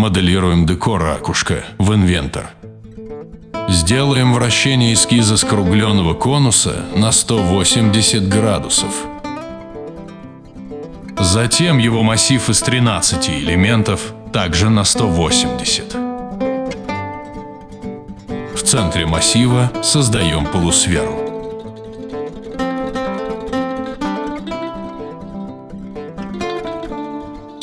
Моделируем декор ракушка в инвентор. Сделаем вращение эскиза скругленного конуса на 180 градусов. Затем его массив из 13 элементов также на 180. В центре массива создаем полусферу.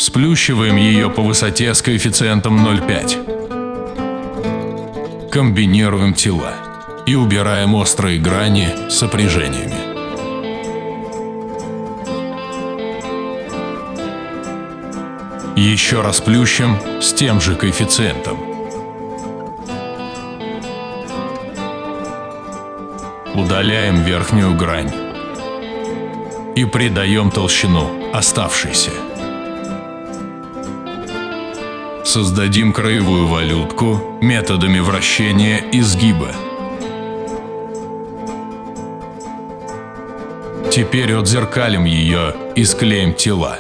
Сплющиваем ее по высоте с коэффициентом 0,5. Комбинируем тела и убираем острые грани сопряжениями. Еще раз плющим с тем же коэффициентом. Удаляем верхнюю грань и придаем толщину оставшейся. Создадим краевую валютку методами вращения и сгиба. Теперь отзеркалим ее и склеим тела.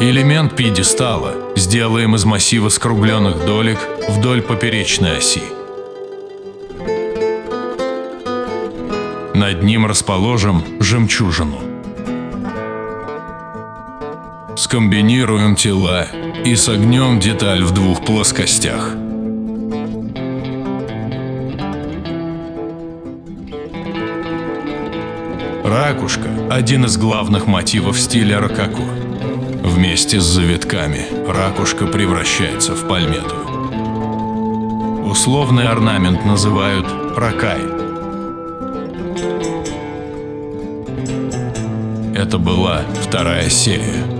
Элемент пьедестала сделаем из массива скругленных долек вдоль поперечной оси. Над ним расположим жемчужину. Скомбинируем тела и согнем деталь в двух плоскостях. Ракушка – один из главных мотивов стиля рококо. Вместе с завитками ракушка превращается в пальмету. Условный орнамент называют ракай. Это была вторая серия.